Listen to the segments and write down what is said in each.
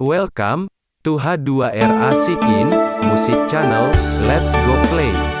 Welcome to H2R Asikin Music Channel. Let's go play.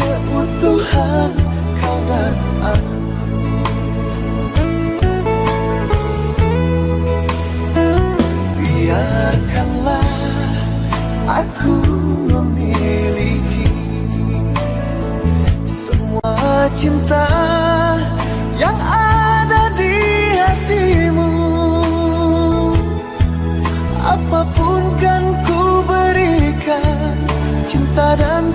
keutuhan kau dan aku. Biarkanlah aku memiliki Semua cinta yang ada di hatimu. Apa pun kan ku berikan cinta dan